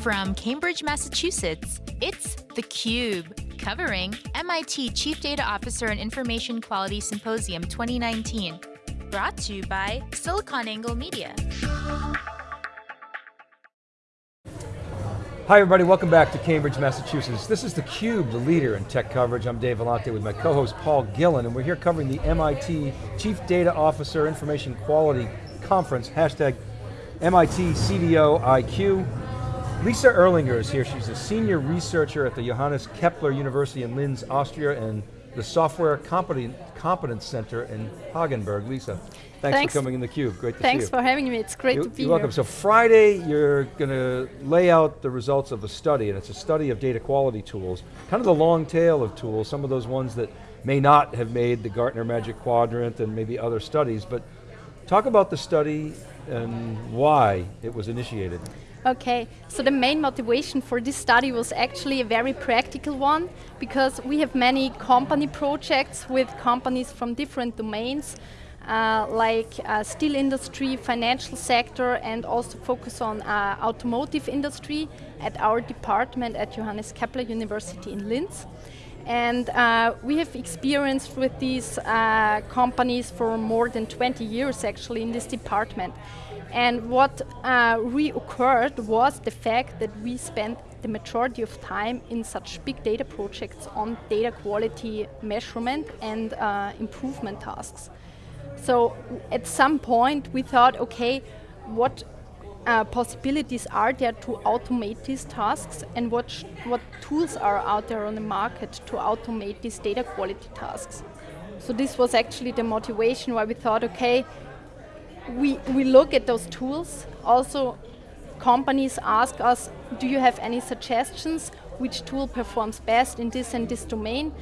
From Cambridge, Massachusetts, it's theCUBE, covering MIT Chief Data Officer and Information Quality Symposium 2019. Brought to you by SiliconANGLE Media. Hi everybody, welcome back to Cambridge, Massachusetts. This is theCUBE, the leader in tech coverage. I'm Dave Vellante with my co-host Paul Gillen, and we're here covering the MIT Chief Data Officer Information Quality Conference, hashtag MIT CDO IQ. Lisa Ehrlinger is here. She's a senior researcher at the Johannes Kepler University in Linz, Austria, and the Software Competence Center in Hagenberg. Lisa, thanks, thanks. for coming in the Cube. Great to thanks see you. Thanks for having me. It's great you, to be here. you're welcome. So Friday, you're going to lay out the results of a study, and it's a study of data quality tools. Kind of the long tail of tools, some of those ones that may not have made the Gartner Magic Quadrant and maybe other studies, but talk about the study and why it was initiated. Okay, so the main motivation for this study was actually a very practical one because we have many company projects with companies from different domains uh, like uh, steel industry, financial sector and also focus on uh, automotive industry at our department at Johannes Kepler University in Linz. And uh, we have experienced with these uh, companies for more than 20 years actually in this department. And what uh, reoccurred was the fact that we spent the majority of time in such big data projects on data quality measurement and uh, improvement tasks. So at some point we thought, okay, what uh, possibilities are there to automate these tasks and what, what tools are out there on the market to automate these data quality tasks. So this was actually the motivation why we thought, okay, we, we look at those tools. Also, companies ask us, do you have any suggestions? Which tool performs best in this and this domain?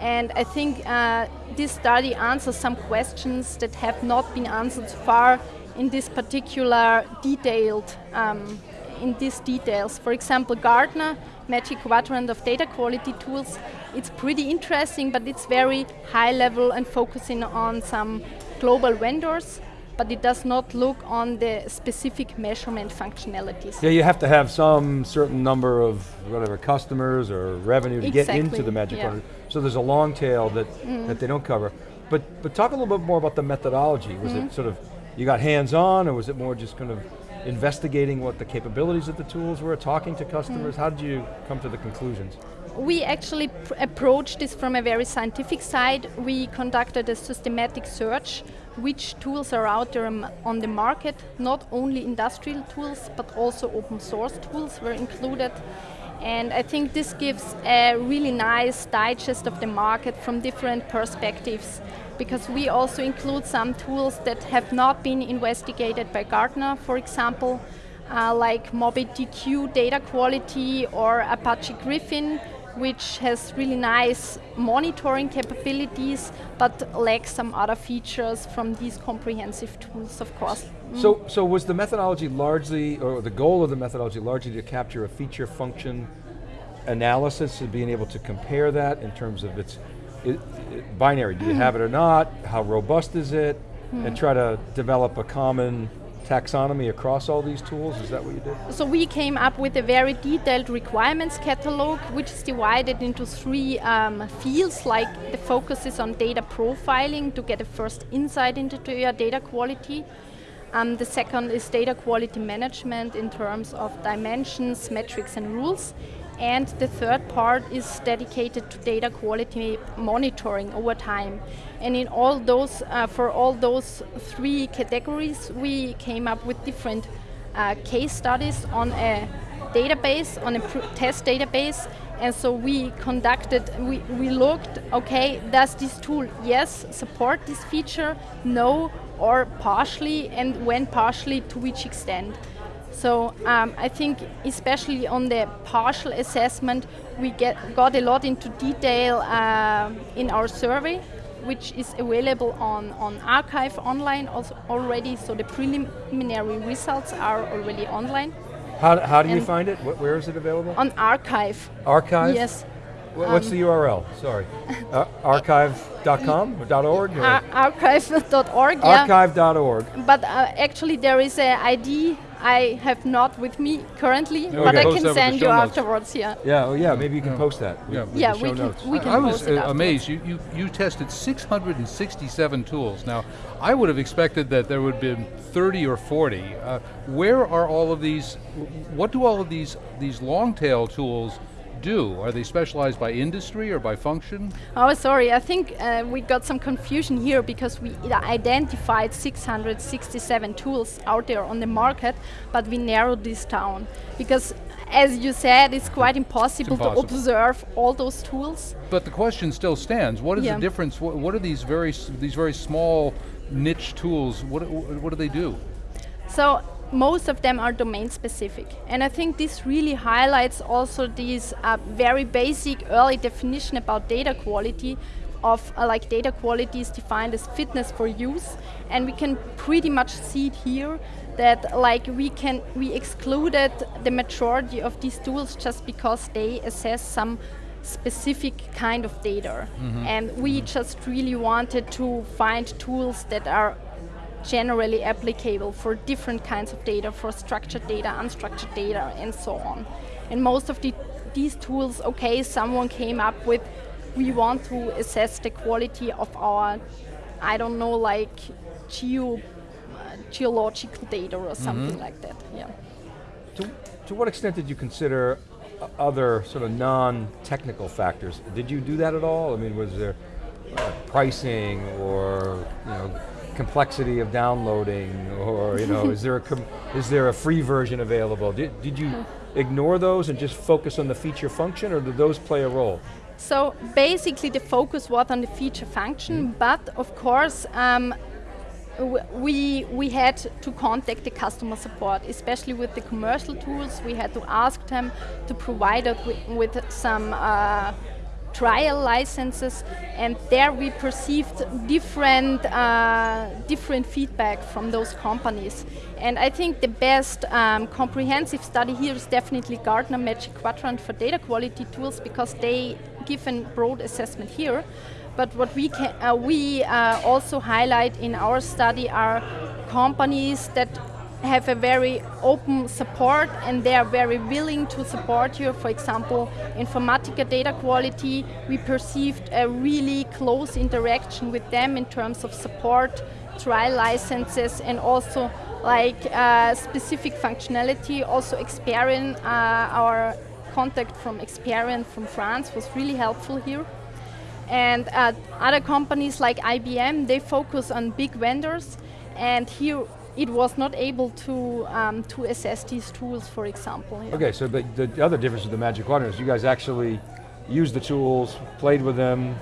And I think uh, this study answers some questions that have not been answered so far in this particular detailed, um, in these details. For example, Gartner, Magic Quadrant of Data Quality Tools, it's pretty interesting, but it's very high level and focusing on some global vendors but it does not look on the specific measurement functionalities. Yeah, you have to have some certain number of whatever customers or revenue to exactly. get into the Magic yeah. So there's a long tail that, mm. that they don't cover. But, but talk a little bit more about the methodology. Was mm. it mm-hmm. sort of, you got hands-on or was it more just kind of investigating what the capabilities of the tools were, talking to customers? Mm. How did you come to the conclusions? We actually approached this from a very scientific side. We conducted a systematic search which tools are out there on the market, not only industrial tools, but also open source tools were included. And I think this gives a really nice digest of the market from different perspectives because we also include some tools that have not been investigated by Gartner, for example, uh, like MobyDQ data quality or Apache Griffin, which has really nice monitoring capabilities, but lacks some other features from these comprehensive tools, of course. Mm. So, so was the methodology largely, or the goal of the methodology largely to capture a feature function analysis and being able to compare that in terms of its it, it, binary, do you have it or not, how robust is it, mm. and try to develop a common taxonomy across all these tools? Is that what you did? So we came up with a very detailed requirements catalog, which is divided into three um, fields, like the focus is on data profiling to get a first insight into your data quality. Um, the second is data quality management in terms of dimensions, metrics and rules. And the third part is dedicated to data quality monitoring over time. And in all those, uh, for all those three categories, we came up with different uh, case studies on a database, on a test database. And so we conducted, we, we looked, okay, does this tool, yes, support this feature, no, or partially, and when partially, to which extent. So um, I think especially on the partial assessment, we get, got a lot into detail uh, in our survey, which is available on, on arXiv online also already, so the preliminary results are already online. How, how do and you find it? where is it available? On archive. Archive? Yes. What's um, the URL? Sorry. uh, arXiv.com or .org? Ar arXiv.org, yeah. arXiv.org. But uh, actually there is a ID I have not with me currently, Yeah, we but I can that with the send you notes. afterwards. Yeah. Yeah, oh yeah, maybe you can Yeah. post that. Yeah. with Yeah, the we show can- notes. we can I was uh, amazed. You, you, you tested 667 tools. Now, I would have expected that there would have been 30 or 40. Uh, where are all of these, what do all of these, these long tail tools do? Are they specialized by industry or by function? Oh, sorry. I think uh, we got some confusion here because we identified 667 tools out there on the market, but we narrowed this down because, as you said, it's quite impossible, impossible. to observe all those tools. But the question still stands. What is Yeah. the difference? What, what are these very, s- these very small niche tools? What, what do they do? So most of them are domain specific. And I think this really highlights also this uh, very basic early definition about data quality of uh, like data quality is defined as fitness for use. And we can pretty much see it here that like we can, we excluded the majority of these tools just because they assess some specific kind of data. And we just really wanted to find tools that are generally applicable for different kinds of data, for structured data, unstructured data, and so on. And most of the, these tools, okay, someone came up with, we want to assess the quality of our, I don't know, like geo, uh, geological data or something like that. Yeah. To, to what extent did you consider other sort of non-technical factors? Did you do that at all? I mean, was there uh, pricing or you know complexity of downloading, or you know, is there a com- is there a free version available? Did, did you ignore those and just focus on the feature function, or did those play a role? So basically the focus was on the feature function, but of course um, we, we had to contact the customer support, especially with the commercial tools. We had to ask them to provide us with, with some uh, trial licenses and there we perceived different, uh, different feedback from those companies. And I think the best um, comprehensive study here is definitely Gartner Magic Quadrant for data quality tools because they give a broad assessment here. But what we can, uh, we uh, also highlight in our study are companies that have a very open support and they are very willing to support you. For example, Informatica data quality, we perceived a really close interaction with them in terms of support, trial licenses and also like uh, specific functionality. Also Experian, uh, our contact from Experian from France was really helpful here. And uh, other companies like IBM, they focus on big vendors, and here it was not able to um, to assess these tools, for example. yeah. Okay, so the, the other difference with the Magic Quadrant is you guys actually used the tools, played with them,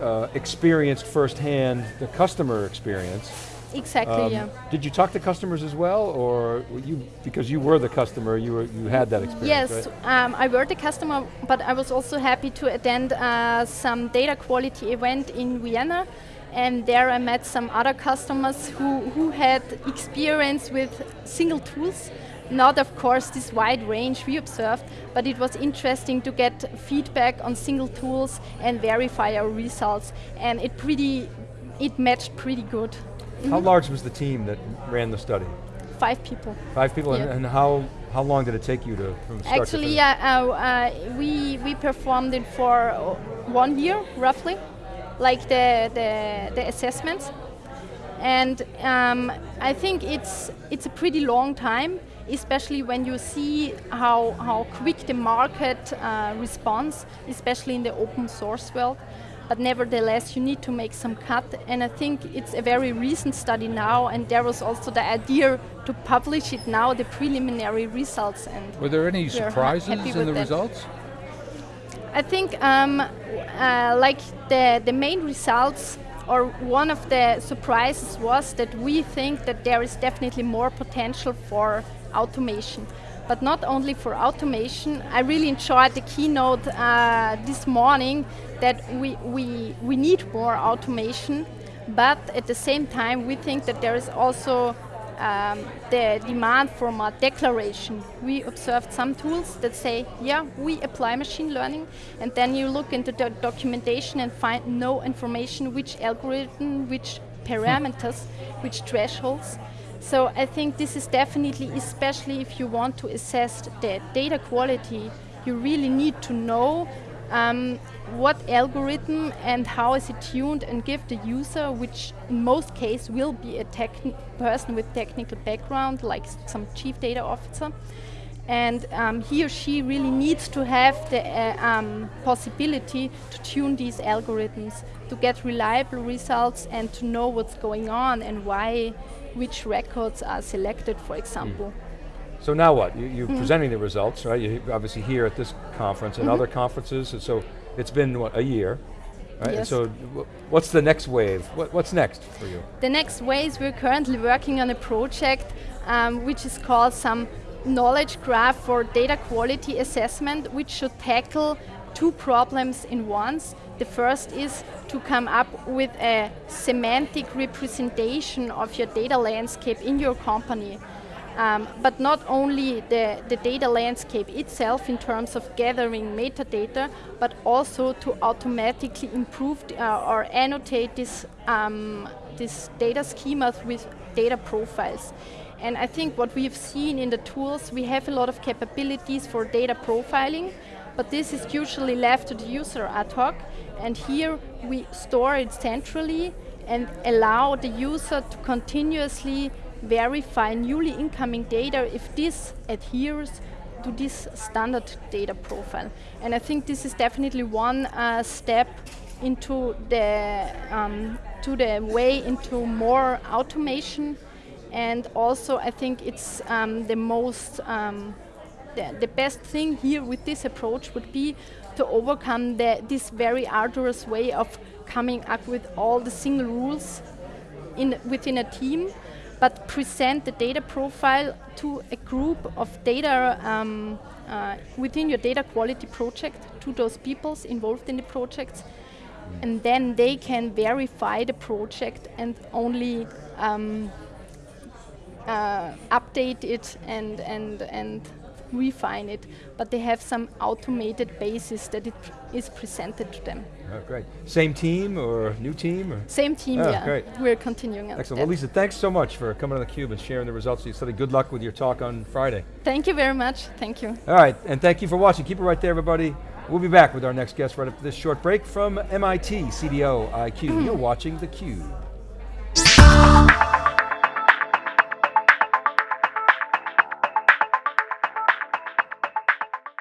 uh, experienced firsthand the customer experience. Exactly. Um, yeah. Did you talk to customers as well, or were you because you were the customer, you were you had that experience? Yes, right? um, I were the customer, but I was also happy to attend uh, some data quality event in Vienna, and there I met some other customers who, who had experience with single tools. Not, of course, this wide range we observed, but it was interesting to get feedback on single tools and verify our results, and it pretty, it matched pretty good. How large was the team that ran the study? Five people. Five people, and, Yeah. and how how long did it take you to to Actually, finish? yeah, uh, uh, we we performed it for one year roughly, like the the, the assessments, and um, I think it's it's a pretty long time, especially when you see how how quick the market uh, responds, especially in the open source world. But nevertheless, you need to make some cut, and I think it's a very recent study now, and there was also the idea to publish it now, the preliminary results, and Were there any surprises in the that. results? I think um, uh, like the, the main results or one of the surprises was that we think that there is definitely more potential for automation. But not only for automation, I really enjoyed the keynote uh, this morning that we, we, we need more automation, but at the same time we think that there is also um, the demand for a declaration. We observed some tools that say, yeah, we apply machine learning, and then you look into the documentation and find no information which algorithm, which parameters, which thresholds. So I think this is definitely, especially if you want to assess the data quality, you really need to know um, what algorithm and how is it tuned and give the user, which in most cases will be a person with technical background, like some chief data officer, and um, he or she really needs to have the uh, um, possibility to tune these algorithms to get reliable results and to know what's going on and why which records are selected, for example. Mm. So now what? You, are mm. presenting the results, right? You're obviously here at this conference and mm -hmm. other conferences, and so it's been, what, a year? Right? Yes. so what's the next wave? What, what's next for you? The next wave, is we're currently working on a project um, which is called some knowledge graph for data quality assessment, which should tackle two problems in once. The first is to come up with a semantic representation of your data landscape in your company. Um, but not only the, the data landscape itself in terms of gathering metadata, but also to automatically improve uh, or annotate this, um, this data schemas with data profiles. And I think what we've seen in the tools, we have a lot of capabilities for data profiling, but this is usually left to the user ad hoc. And here we store it centrally and allow the user to continuously verify newly incoming data if this adheres to this standard data profile. And I think this is definitely one uh, step into the, um, to the way into more automation and also I think it's um, the most um, the, the, best thing here with this approach would be to overcome the, this very arduous way of coming up with all the single rules in, within a team, but present the data profile to a group of data um, uh, within your data quality project to those peoples involved in the projects, and then they can verify the project and only um, uh, update it and, and, and refine it, but they have some automated basis that it is presented to them. Oh, great. Same team or new team? Or? Same team, oh, yeah. Great. We're continuing. Excellent. Well, Lisa, thanks so much for coming on theCUBE and sharing the results. You said good luck with your talk on Friday. Thank you very much. Thank you. All right, and thank you for watching. Keep it right there, everybody. We'll be back with our next guest right after this short break from MIT CDO IQ. Mm. You're watching theCUBE.